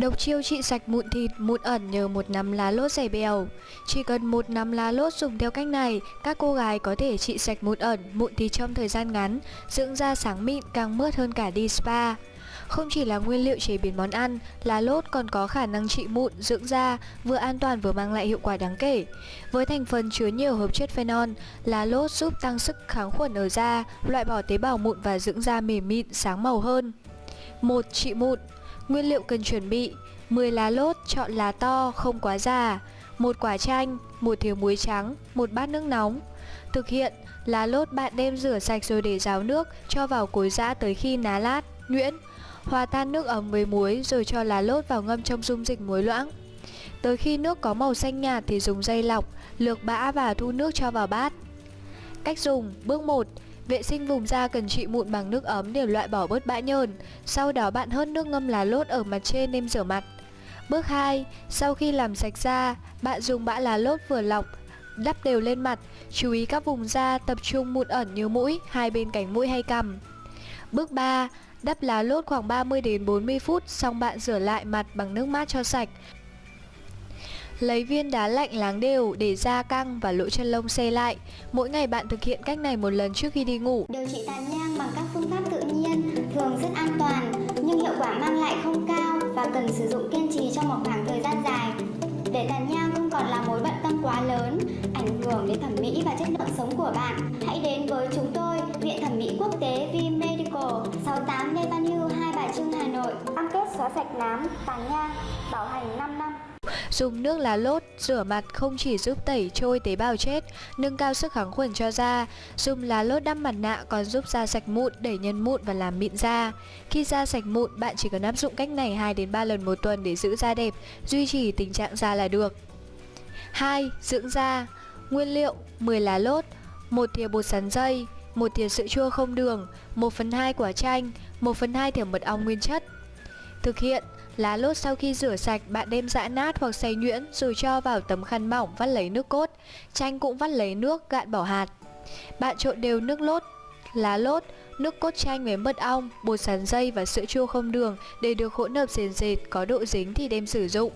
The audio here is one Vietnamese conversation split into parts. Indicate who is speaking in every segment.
Speaker 1: Độc chiêu trị sạch mụn thịt, mụn ẩn nhờ một nắm lá lốt dày bèo. Chỉ cần một nắm lá lốt dùng theo cách này, các cô gái có thể trị sạch mụn ẩn, mụn thịt trong thời gian ngắn, dưỡng da sáng mịn càng mướt hơn cả đi spa. Không chỉ là nguyên liệu chế biến món ăn, lá lốt còn có khả năng trị mụn, dưỡng da, vừa an toàn vừa mang lại hiệu quả đáng kể. Với thành phần chứa nhiều hợp chất phenol, lá lốt giúp tăng sức kháng khuẩn ở da, loại bỏ tế bào mụn và dưỡng da mềm mịn, sáng màu hơn. 1. Trị mụn Nguyên liệu cần chuẩn bị 10 lá lốt, chọn lá to, không quá già một quả chanh, một thìa muối trắng, một bát nước nóng. Thực hiện, lá lốt bạn đem rửa sạch rồi để ráo nước, cho vào cối giã tới khi ná lát, nhuyễn. Hòa tan nước ấm với muối rồi cho lá lốt vào ngâm trong dung dịch muối loãng. Tới khi nước có màu xanh nhạt thì dùng dây lọc, lược bã và thu nước cho vào bát. Cách dùng Bước 1 Vệ sinh vùng da cần trị mụn bằng nước ấm để loại bỏ bớt bã nhờn. Sau đó bạn hớt nước ngâm lá lốt ở mặt trên nêm rửa mặt. Bước 2. Sau khi làm sạch da, bạn dùng bã lá lốt vừa lọc, đắp đều lên mặt. Chú ý các vùng da tập trung mụn ẩn như mũi, hai bên cánh mũi hay cằm. Bước 3. Đắp lá lốt khoảng 30 đến 40 phút, xong bạn rửa lại mặt bằng nước mát cho sạch. Lấy viên đá lạnh láng đều để da căng và lỗ chân lông xe lại. Mỗi ngày bạn thực hiện cách này một lần trước khi đi ngủ.
Speaker 2: Điều trị tàn nhang bằng các phương pháp tự nhiên thường rất an toàn nhưng hiệu quả mang lại không cao và cần sử dụng kiên trì trong một khoảng thời gian dài. Để tàn nhang không còn là mối bận tâm quá lớn, ảnh hưởng đến thẩm mỹ và chất lượng sống của bạn, hãy đến với chúng tôi, Viện Thẩm mỹ Quốc tế V Medical, 68 Lê Văn Hưu, Hai Bà Trưng, Hà Nội. Cam kết xóa sạch nám, tàn nhang, bảo hành 5 năm.
Speaker 1: Dùng nước lá lốt rửa mặt không chỉ giúp tẩy trôi tế bào chết, nâng cao sức kháng khuẩn cho da, dùng lá lốt đắp mặt nạ còn giúp da sạch mụn, đẩy nhân mụn và làm mịn da. Khi da sạch mụn, bạn chỉ cần áp dụng cách này 2 đến 3 lần một tuần để giữ da đẹp, duy trì tình trạng da là được. 2. Dưỡng da. Nguyên liệu: 10 lá lốt, 1 thìa bột sắn dây, 1 thìa sữa chua không đường, 1 phần 2 quả chanh, 1 phần 2 thìa mật ong nguyên chất. Thực hiện Lá lốt sau khi rửa sạch, bạn đem giã nát hoặc xay nhuyễn rồi cho vào tấm khăn mỏng vắt lấy nước cốt. Chanh cũng vắt lấy nước, gạn bỏ hạt. Bạn trộn đều nước lốt, lá lốt, nước cốt chanh với mật ong, bột sắn dây và sữa chua không đường để được hỗn hợp sền sệt, có độ dính thì đem sử dụng.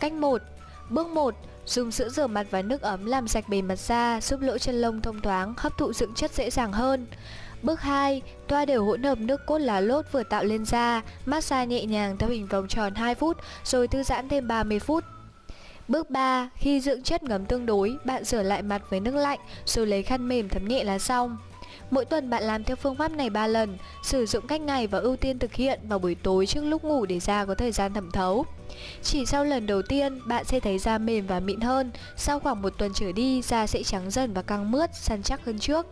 Speaker 1: Cách 1. Bước 1. Dùng sữa rửa mặt và nước ấm làm sạch bề mặt da, giúp lỗ chân lông thông thoáng, hấp thụ dưỡng chất dễ dàng hơn. Bước 2. Toa đều hỗn hợp nước cốt lá lốt vừa tạo lên da, massage nhẹ nhàng theo hình vòng tròn 2 phút, rồi thư giãn thêm 30 phút. Bước 3. Khi dưỡng chất ngấm tương đối, bạn rửa lại mặt với nước lạnh, rồi lấy khăn mềm thấm nhẹ là xong. Mỗi tuần bạn làm theo phương pháp này 3 lần, sử dụng cách này và ưu tiên thực hiện vào buổi tối trước lúc ngủ để da có thời gian thẩm thấu. Chỉ sau lần đầu tiên, bạn sẽ thấy da mềm và mịn hơn, sau khoảng một tuần trở đi, da sẽ trắng dần và căng mướt, săn chắc hơn trước.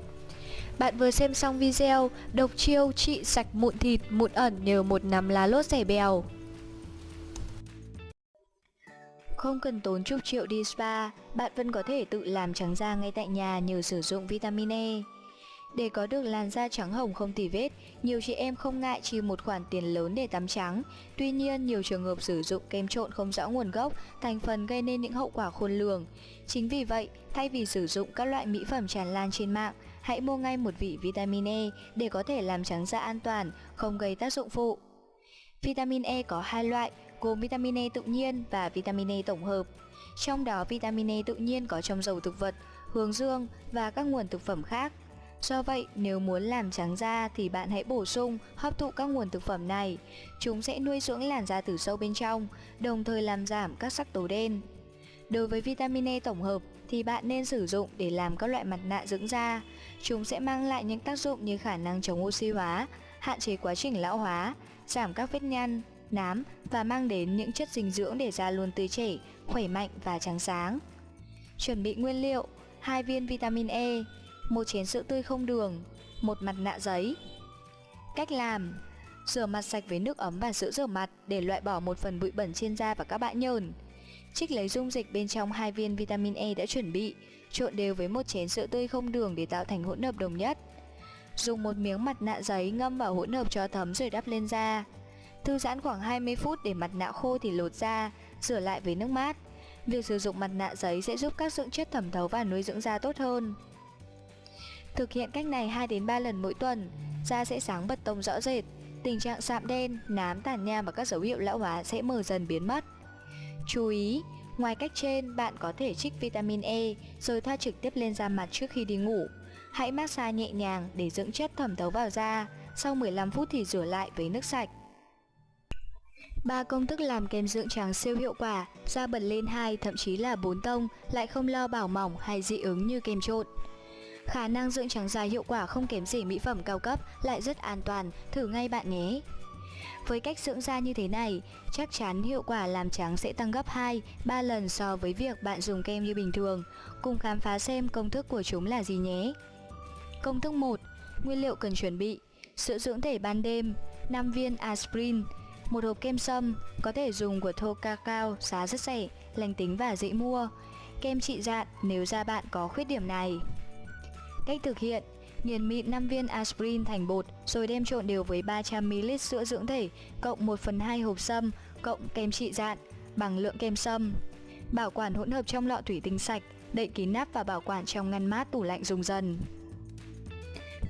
Speaker 1: Bạn vừa xem xong video độc chiêu trị sạch mụn thịt, mụn ẩn nhờ một nắm lá lốt rẻ bèo. Không cần tốn chục triệu đi spa, bạn vẫn có thể tự làm trắng da ngay tại nhà nhờ sử dụng vitamin E. Để có được làn da trắng hồng không tì vết, nhiều chị em không ngại chi một khoản tiền lớn để tắm trắng. Tuy nhiên, nhiều trường hợp sử dụng kem trộn không rõ nguồn gốc, thành phần gây nên những hậu quả khôn lường. Chính vì vậy, thay vì sử dụng các loại mỹ phẩm tràn lan trên mạng, hãy mua ngay một vị vitamin E để có thể làm trắng da an toàn, không gây tác dụng phụ. Vitamin E có hai loại, gồm vitamin E tự nhiên và vitamin E tổng hợp. Trong đó vitamin E tự nhiên có trong dầu thực vật, hướng dương và các nguồn thực phẩm khác. Do vậy, nếu muốn làm trắng da thì bạn hãy bổ sung, hấp thụ các nguồn thực phẩm này. Chúng sẽ nuôi dưỡng làn da từ sâu bên trong, đồng thời làm giảm các sắc tố đen. Đối với vitamin E tổng hợp thì bạn nên sử dụng để làm các loại mặt nạ dưỡng da. Chúng sẽ mang lại những tác dụng như khả năng chống oxy hóa, hạn chế quá trình lão hóa, giảm các vết nhăn, nám và mang đến những chất dinh dưỡng để da luôn tươi trẻ, khỏe mạnh và trắng sáng. Chuẩn bị nguyên liệu: 2 viên vitamin E, một chén sữa tươi không đường, một mặt nạ giấy. Cách làm: Rửa mặt sạch với nước ấm và sữa rửa mặt để loại bỏ một phần bụi bẩn trên da và các bã nhờn. Trích lấy dung dịch bên trong hai viên vitamin E đã chuẩn bị, trộn đều với một chén sữa tươi không đường để tạo thành hỗn hợp đồng nhất. Dùng một miếng mặt nạ giấy ngâm vào hỗn hợp cho thấm rồi đắp lên da. Thư giãn khoảng 20 phút để mặt nạ khô thì lột ra, rửa lại với nước mát. Việc sử dụng mặt nạ giấy sẽ giúp các dưỡng chất thẩm thấu và nuôi dưỡng da tốt hơn. Thực hiện cách này 2 đến 3 lần mỗi tuần, da sẽ sáng bật tông rõ rệt. tình trạng sạm đen, nám tàn nhang và các dấu hiệu lão hóa sẽ mờ dần biến mất. Chú ý, ngoài cách trên, bạn có thể trích vitamin E rồi thoa trực tiếp lên da mặt trước khi đi ngủ. Hãy massage nhẹ nhàng để dưỡng chất thẩm thấu vào da, sau 15 phút thì rửa lại với nước sạch. Ba công thức làm kem dưỡng trắng siêu hiệu quả, da bật lên 2 thậm chí là 4 tông, lại không lo bảo mỏng hay dị ứng như kem trộn. Khả năng dưỡng trắng da hiệu quả không kém gì mỹ phẩm cao cấp, lại rất an toàn, thử ngay bạn nhé. Với cách dưỡng da như thế này, chắc chắn hiệu quả làm trắng sẽ tăng gấp 2, 3 lần so với việc bạn dùng kem như bình thường. Cùng khám phá xem công thức của chúng là gì nhé. Công thức 1. Nguyên liệu cần chuẩn bị Sữa dưỡng thể ban đêm 5 viên aspirin một hộp kem sâm có thể dùng của thô cacao giá rất rẻ, lành tính và dễ mua. Kem trị dạn nếu da bạn có khuyết điểm này. Cách thực hiện Nghiền mịn 5 viên aspirin thành bột rồi đem trộn đều với 300ml sữa dưỡng thể cộng 1 phần 2 hộp sâm cộng kem trị dạn bằng lượng kem sâm. Bảo quản hỗn hợp trong lọ thủy tinh sạch, đậy kín nắp và bảo quản trong ngăn mát tủ lạnh dùng dần.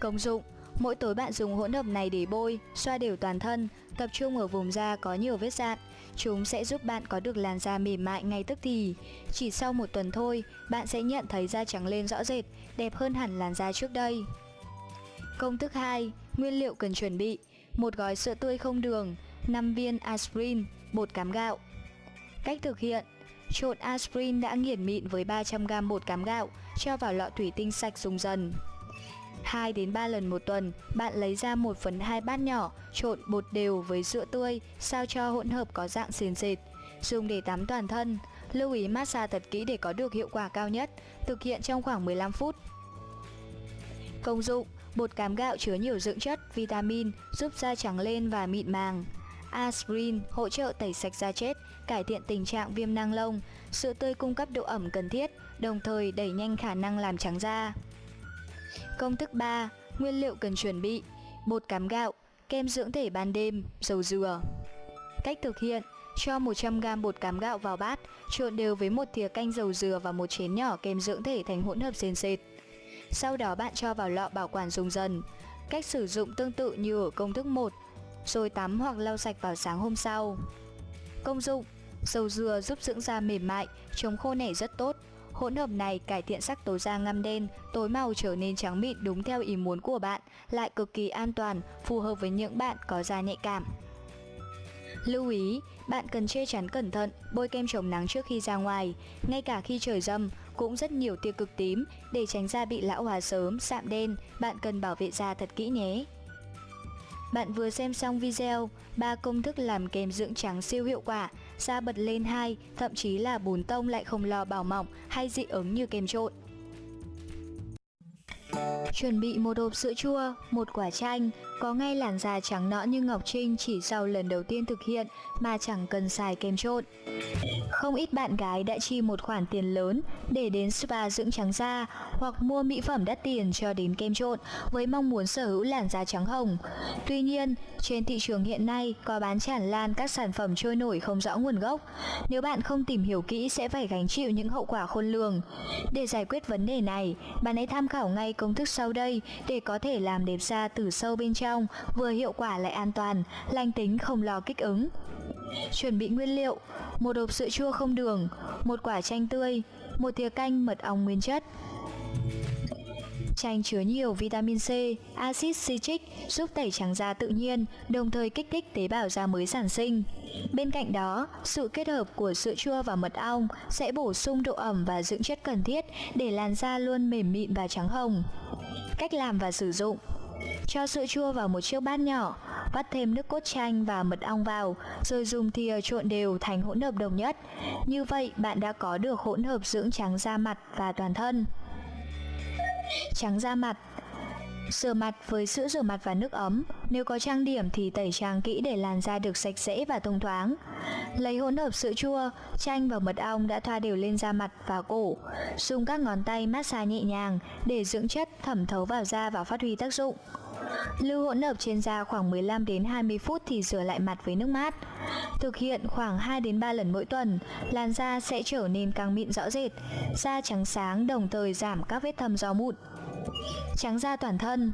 Speaker 1: Công dụng Mỗi tối bạn dùng hỗn hợp này để bôi, xoa đều toàn thân, tập trung ở vùng da có nhiều vết dạn. Chúng sẽ giúp bạn có được làn da mềm mại ngay tức thì. Chỉ sau một tuần thôi, bạn sẽ nhận thấy da trắng lên rõ rệt, đẹp hơn hẳn làn da trước đây. Công thức 2. Nguyên liệu cần chuẩn bị một gói sữa tươi không đường, 5 viên aspirin, bột cám gạo. Cách thực hiện Trộn aspirin đã nghiền mịn với 300g bột cám gạo, cho vào lọ thủy tinh sạch dùng dần. 2 đến 3 lần một tuần, bạn lấy ra 1 phần 2 bát nhỏ, trộn bột đều với sữa tươi, sao cho hỗn hợp có dạng sền sệt. Dùng để tắm toàn thân. Lưu ý massage thật kỹ để có được hiệu quả cao nhất, thực hiện trong khoảng 15 phút. Công dụng Bột cám gạo chứa nhiều dưỡng chất, vitamin, giúp da trắng lên và mịn màng. Aspirin hỗ trợ tẩy sạch da chết, cải thiện tình trạng viêm năng lông. Sữa tươi cung cấp độ ẩm cần thiết, đồng thời đẩy nhanh khả năng làm trắng da. Công thức 3. Nguyên liệu cần chuẩn bị. Bột cám gạo, kem dưỡng thể ban đêm, dầu dừa. Cách thực hiện Cho 100g bột cám gạo vào bát Trộn đều với một thìa canh dầu dừa và một chén nhỏ kem dưỡng thể thành hỗn hợp sền sệt. Sau đó bạn cho vào lọ bảo quản dùng dần. Cách sử dụng tương tự như ở công thức 1 Rồi tắm hoặc lau sạch vào sáng hôm sau. Công dụng Dầu dừa giúp dưỡng da mềm mại, chống khô nẻ rất tốt. Hỗn hợp này cải thiện sắc tố da ngăm đen, tối màu trở nên trắng mịn đúng theo ý muốn của bạn, lại cực kỳ an toàn, phù hợp với những bạn có da nhạy cảm. Lưu ý, bạn cần che chắn cẩn thận, bôi kem chống nắng trước khi ra ngoài, ngay cả khi trời râm, cũng rất nhiều tia cực tím, để tránh da bị lão hóa sớm, sạm đen, bạn cần bảo vệ da thật kỹ nhé. Bạn vừa xem xong video, ba công thức làm kem dưỡng trắng siêu hiệu quả, da bật lên hai, thậm chí là bùn tông lại không lo bảo mỏng hay dị ứng như kem trộn. Chuẩn bị một hộp sữa chua, một quả chanh, có ngay làn da trắng nõn như Ngọc Trinh chỉ sau lần đầu tiên thực hiện mà chẳng cần xài kem trộn. Không ít bạn gái đã chi một khoản tiền lớn để đến spa dưỡng trắng da hoặc mua mỹ phẩm đắt tiền cho đến kem trộn với mong muốn sở hữu làn da trắng hồng. Tuy nhiên, trên thị trường hiện nay có bán tràn lan các sản phẩm trôi nổi không rõ nguồn gốc. Nếu bạn không tìm hiểu kỹ sẽ phải gánh chịu những hậu quả khôn lường. Để giải quyết vấn đề này, bạn hãy tham khảo ngay công thức sau đây để có thể làm đẹp da từ sâu bên trong, vừa hiệu quả lại an toàn, lành tính không lo kích ứng. Chuẩn bị nguyên liệu một hộp sữa chua không đường, một quả chanh tươi, một thìa canh mật ong nguyên chất. Chanh chứa nhiều vitamin C, axit citric giúp tẩy trắng da tự nhiên, đồng thời kích thích tế bào da mới sản sinh. Bên cạnh đó, sự kết hợp của sữa chua và mật ong sẽ bổ sung độ ẩm và dưỡng chất cần thiết để làn da luôn mềm mịn và trắng hồng. Cách làm và sử dụng cho sữa chua vào một chiếc bát nhỏ, vắt thêm nước cốt chanh và mật ong vào, rồi dùng thìa trộn đều thành hỗn hợp đồng nhất. Như vậy, bạn đã có được hỗn hợp dưỡng trắng da mặt và toàn thân. Trắng da mặt Rửa mặt với sữa rửa mặt và nước ấm Nếu có trang điểm thì tẩy trang kỹ để làn da được sạch sẽ và thông thoáng Lấy hỗn hợp sữa chua, chanh và mật ong đã thoa đều lên da mặt và cổ Dùng các ngón tay massage nhẹ nhàng để dưỡng chất thẩm thấu vào da và phát huy tác dụng Lưu hỗn hợp trên da khoảng 15 đến 20 phút thì rửa lại mặt với nước mát. Thực hiện khoảng 2 đến 3 lần mỗi tuần, làn da sẽ trở nên căng mịn rõ rệt, da trắng sáng đồng thời giảm các vết thâm do mụn. Trắng da toàn thân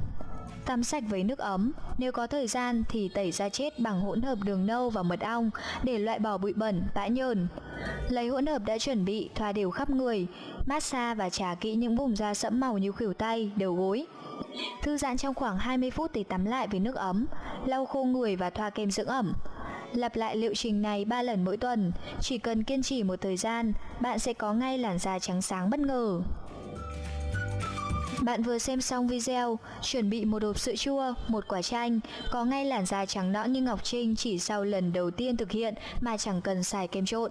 Speaker 1: Tắm sạch với nước ấm, nếu có thời gian thì tẩy da chết bằng hỗn hợp đường nâu và mật ong để loại bỏ bụi bẩn, bã nhờn. Lấy hỗn hợp đã chuẩn bị thoa đều khắp người, massage và trà kỹ những vùng da sẫm màu như khuỷu tay, đầu gối. Thư giãn trong khoảng 20 phút thì tắm lại với nước ấm, lau khô người và thoa kem dưỡng ẩm. Lặp lại liệu trình này 3 lần mỗi tuần, chỉ cần kiên trì một thời gian, bạn sẽ có ngay làn da trắng sáng bất ngờ. Bạn vừa xem xong video, chuẩn bị một hộp sữa chua, một quả chanh, có ngay làn da trắng nõn như Ngọc Trinh chỉ sau lần đầu tiên thực hiện mà chẳng cần xài kem trộn.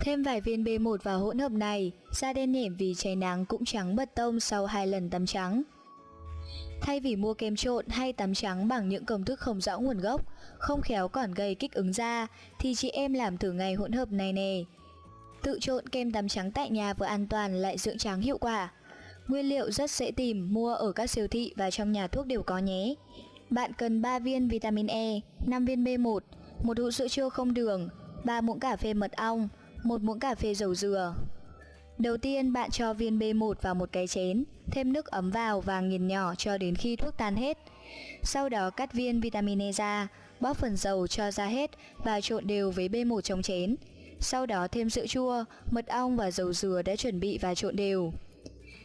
Speaker 1: Thêm vài viên B1 vào hỗn hợp này, da đen nhẻm vì cháy nắng cũng trắng bật tông sau hai lần tắm trắng. Thay vì mua kem trộn hay tắm trắng bằng những công thức không rõ nguồn gốc, không khéo còn gây kích ứng da, thì chị em làm thử ngày hỗn hợp này nè. Tự trộn kem tắm trắng tại nhà vừa an toàn lại dưỡng trắng hiệu quả. Nguyên liệu rất dễ tìm, mua ở các siêu thị và trong nhà thuốc đều có nhé. Bạn cần 3 viên vitamin E, 5 viên B1, một hũ sữa chua không đường, 3 muỗng cà phê mật ong, một muỗng cà phê dầu dừa. Đầu tiên bạn cho viên B1 vào một cái chén, thêm nước ấm vào và nghiền nhỏ cho đến khi thuốc tan hết. Sau đó cắt viên vitamin E ra, bóp phần dầu cho ra hết và trộn đều với B1 trong chén. Sau đó thêm sữa chua, mật ong và dầu dừa đã chuẩn bị và trộn đều.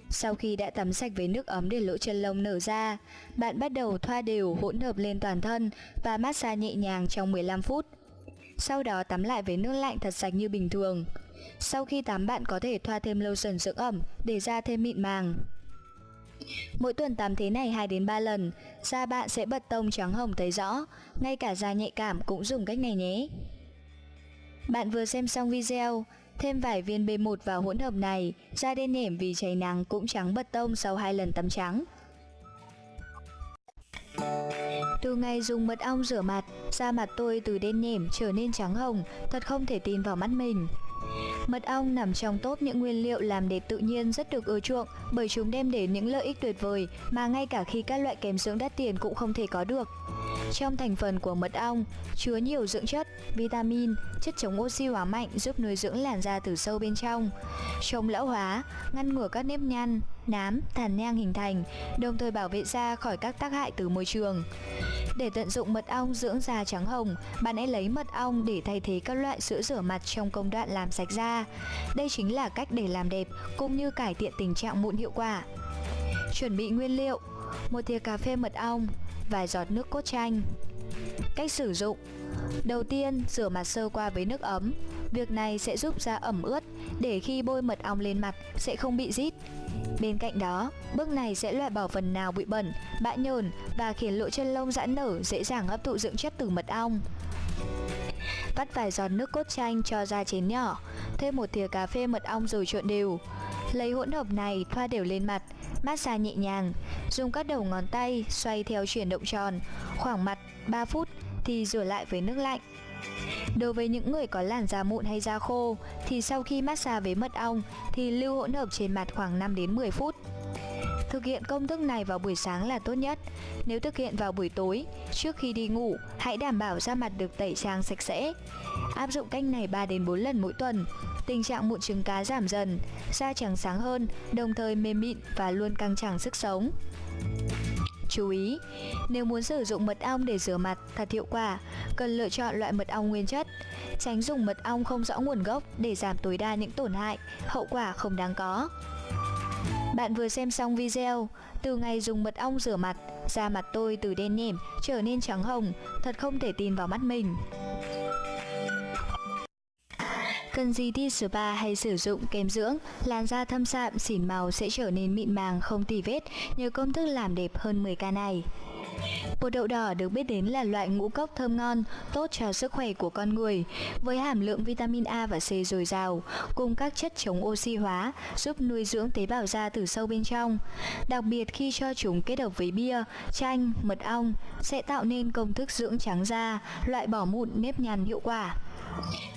Speaker 1: Sau khi đã tắm sạch với nước ấm để lỗ chân lông nở ra, bạn bắt đầu thoa đều hỗn hợp lên toàn thân và massage nhẹ nhàng trong 15 phút. Sau đó tắm lại với nước lạnh thật sạch như bình thường. Sau khi tắm bạn có thể thoa thêm lotion dưỡng ẩm để da thêm mịn màng. Mỗi tuần tắm thế này 2 đến 3 lần, da bạn sẽ bật tông trắng hồng thấy rõ, ngay cả da nhạy cảm cũng dùng cách này nhé. Bạn vừa xem xong video, thêm vài viên B1 vào hỗn hợp này, da đen nhẻm vì cháy nắng cũng trắng bật tông sau hai lần tắm trắng. Từ ngày dùng mật ong rửa mặt, da mặt tôi từ đen nhẻm trở nên trắng hồng, thật không thể tin vào mắt mình. Mật ong nằm trong top những nguyên liệu làm đẹp tự nhiên rất được ưa chuộng bởi chúng đem đến những lợi ích tuyệt vời mà ngay cả khi các loại kem dưỡng đắt tiền cũng không thể có được. Trong thành phần của mật ong chứa nhiều dưỡng chất, vitamin, chất chống oxy hóa mạnh giúp nuôi dưỡng làn da từ sâu bên trong, chống lão hóa, ngăn ngừa các nếp nhăn, nám, tàn nhang hình thành, đồng thời bảo vệ da khỏi các tác hại từ môi trường. Để tận dụng mật ong dưỡng da trắng hồng, bạn hãy lấy mật ong để thay thế các loại sữa rửa mặt trong công đoạn làm sạch da. Đây chính là cách để làm đẹp cũng như cải thiện tình trạng mụn hiệu quả. Chuẩn bị nguyên liệu: một thìa cà phê mật ong, vài giọt nước cốt chanh. Cách sử dụng Đầu tiên, rửa mặt sơ qua với nước ấm. Việc này sẽ giúp da ẩm ướt để khi bôi mật ong lên mặt sẽ không bị rít. Bên cạnh đó, bước này sẽ loại bỏ phần nào bụi bẩn, bã nhờn và khiến lỗ chân lông giãn nở dễ dàng hấp thụ dưỡng chất từ mật ong. Vắt vài giọt nước cốt chanh cho ra chén nhỏ, thêm một thìa cà phê mật ong rồi trộn đều. Lấy hỗn hợp này thoa đều lên mặt, massage nhẹ nhàng, dùng các đầu ngón tay xoay theo chuyển động tròn, khoảng mặt 3 phút thì rửa lại với nước lạnh. Đối với những người có làn da mụn hay da khô thì sau khi massage với mật ong thì lưu hỗn hợp trên mặt khoảng 5 đến 10 phút. Thực hiện công thức này vào buổi sáng là tốt nhất. Nếu thực hiện vào buổi tối, trước khi đi ngủ, hãy đảm bảo da mặt được tẩy trang sạch sẽ. Áp dụng cách này 3 đến 4 lần mỗi tuần, tình trạng mụn trứng cá giảm dần, da trắng sáng hơn, đồng thời mềm mịn và luôn căng tràn sức sống. Chú ý, nếu muốn sử dụng mật ong để rửa mặt thật hiệu quả, cần lựa chọn loại mật ong nguyên chất. Tránh dùng mật ong không rõ nguồn gốc để giảm tối đa những tổn hại, hậu quả không đáng có. Bạn vừa xem xong video, từ ngày dùng mật ong rửa mặt, da mặt tôi từ đen nhẻm trở nên trắng hồng, thật không thể tin vào mắt mình. Cần gì đi spa hay sử dụng kem dưỡng, làn da thâm sạm, xỉn màu sẽ trở nên mịn màng không tì vết nhờ công thức làm đẹp hơn 10k này. Bột đậu đỏ được biết đến là loại ngũ cốc thơm ngon, tốt cho sức khỏe của con người, với hàm lượng vitamin A và C dồi dào, cùng các chất chống oxy hóa, giúp nuôi dưỡng tế bào da từ sâu bên trong. Đặc biệt khi cho chúng kết hợp với bia, chanh, mật ong, sẽ tạo nên công thức dưỡng trắng da, loại bỏ mụn nếp nhăn hiệu quả.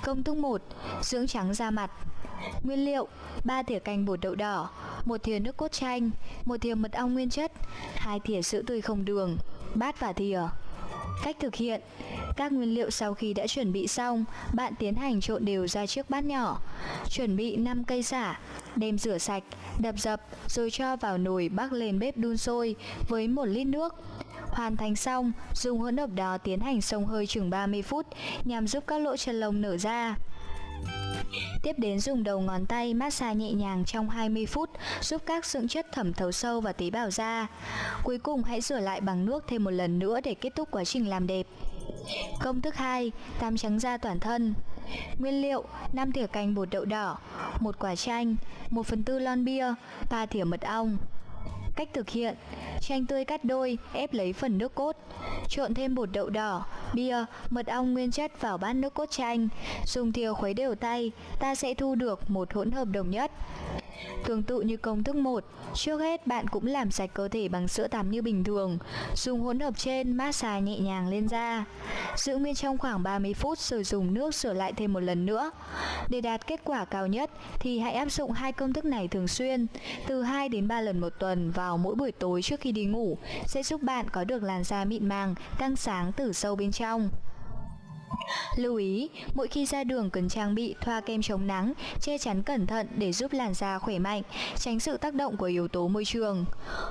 Speaker 1: Công thức 1. Dưỡng trắng da mặt Nguyên liệu 3 thìa canh bột đậu đỏ 1 thìa nước cốt chanh 1 thìa mật ong nguyên chất 2 thìa sữa tươi không đường Bát và thìa Cách thực hiện Các nguyên liệu sau khi đã chuẩn bị xong, bạn tiến hành trộn đều ra chiếc bát nhỏ. Chuẩn bị 5 cây xả, đem rửa sạch, đập dập rồi cho vào nồi bắc lên bếp đun sôi với 1 lít nước. Hoàn thành xong, dùng hỗn hợp đó tiến hành xông hơi chừng 30 phút nhằm giúp các lỗ chân lông nở ra. Tiếp đến dùng đầu ngón tay massage nhẹ nhàng trong 20 phút giúp các dưỡng chất thẩm thấu sâu vào tế bào da. Cuối cùng hãy rửa lại bằng nước thêm một lần nữa để kết thúc quá trình làm đẹp. Công thức 2, tắm trắng da toàn thân. Nguyên liệu: 5 thìa canh bột đậu đỏ, một quả chanh, 1 phần tư lon bia, 3 thìa mật ong. Cách thực hiện. Chanh tươi cắt đôi, ép lấy phần nước cốt. Trộn thêm bột đậu đỏ, bia, mật ong nguyên chất vào bát nước cốt chanh. Dùng thìa khuấy đều tay, ta sẽ thu được một hỗn hợp đồng nhất. Tương tự như công thức 1, trước hết bạn cũng làm sạch cơ thể bằng sữa tắm như bình thường. Dùng hỗn hợp trên massage nhẹ nhàng lên da. Giữ nguyên trong khoảng 30 phút rồi dùng nước sửa lại thêm một lần nữa. Để đạt kết quả cao nhất thì hãy áp dụng hai công thức này thường xuyên, từ 2 đến 3 lần một tuần vào mỗi buổi tối trước khi đi ngủ sẽ giúp bạn có được làn da mịn màng, căng sáng từ sâu bên trong. Lưu ý, mỗi khi ra đường cần trang bị thoa kem chống nắng, che chắn cẩn thận để giúp làn da khỏe mạnh, tránh sự tác động của yếu tố môi trường.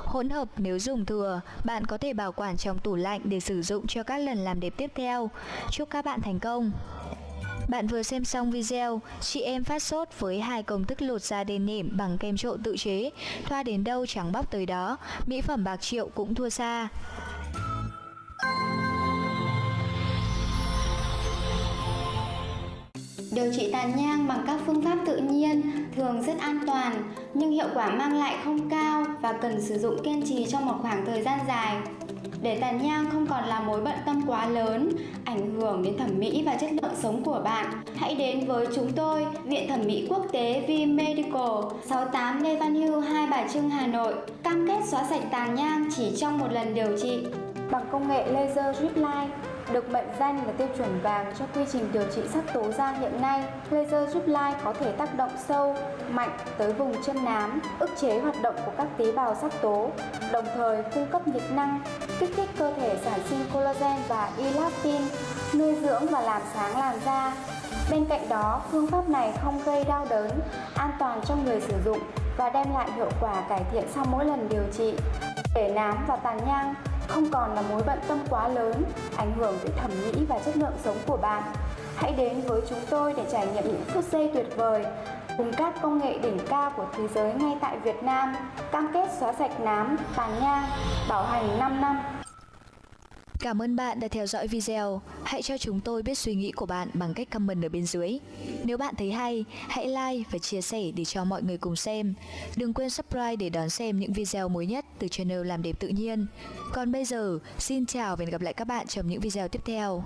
Speaker 1: Hỗn hợp nếu dùng thừa, bạn có thể bảo quản trong tủ lạnh để sử dụng cho các lần làm đẹp tiếp theo. Chúc các bạn thành công! Bạn vừa xem xong video, chị em phát sốt với hai công thức lột da đen nỉm bằng kem trộn tự chế, thoa đến đâu trắng bóc tới đó, mỹ phẩm bạc triệu cũng thua xa.
Speaker 2: Điều trị tàn nhang bằng các phương pháp tự nhiên thường rất an toàn nhưng hiệu quả mang lại không cao và cần sử dụng kiên trì trong một khoảng thời gian dài. Để tàn nhang không còn là mối bận tâm quá lớn, ảnh hưởng đến thẩm mỹ và chất lượng sống của bạn, hãy đến với chúng tôi, Viện Thẩm mỹ Quốc tế V Medical, 68 Lê Văn Hưu, Hai Bà Trưng, Hà Nội, cam kết xóa sạch tàn nhang chỉ trong một lần điều trị bằng công nghệ laser drip line được mệnh danh là tiêu chuẩn vàng cho quy trình điều trị sắc tố da hiện nay, laser giúp lai có thể tác động sâu, mạnh tới vùng chân nám, ức chế hoạt động của các tế bào sắc tố, đồng thời cung cấp nhiệt năng, kích thích cơ thể sản sinh collagen và elastin, nuôi dưỡng và làm sáng làn da. Bên cạnh đó, phương pháp này không gây đau đớn, an toàn cho người sử dụng và đem lại hiệu quả cải thiện sau mỗi lần điều trị. Để nám và tàn nhang không còn là mối bận tâm quá lớn, ảnh hưởng đến thẩm mỹ và chất lượng sống của bạn. Hãy đến với chúng tôi để trải nghiệm những phút giây tuyệt vời cùng các công nghệ đỉnh cao của thế giới ngay tại Việt Nam, cam kết xóa sạch nám, tàn nhang, bảo hành 5 năm.
Speaker 1: Cảm ơn bạn đã theo dõi video. Hãy cho chúng tôi biết suy nghĩ của bạn bằng cách comment ở bên dưới. Nếu bạn thấy hay, hãy like và chia sẻ để cho mọi người cùng xem. Đừng quên subscribe để đón xem những video mới nhất từ channel Làm đẹp tự nhiên. Còn bây giờ, xin chào và hẹn gặp lại các bạn trong những video tiếp theo.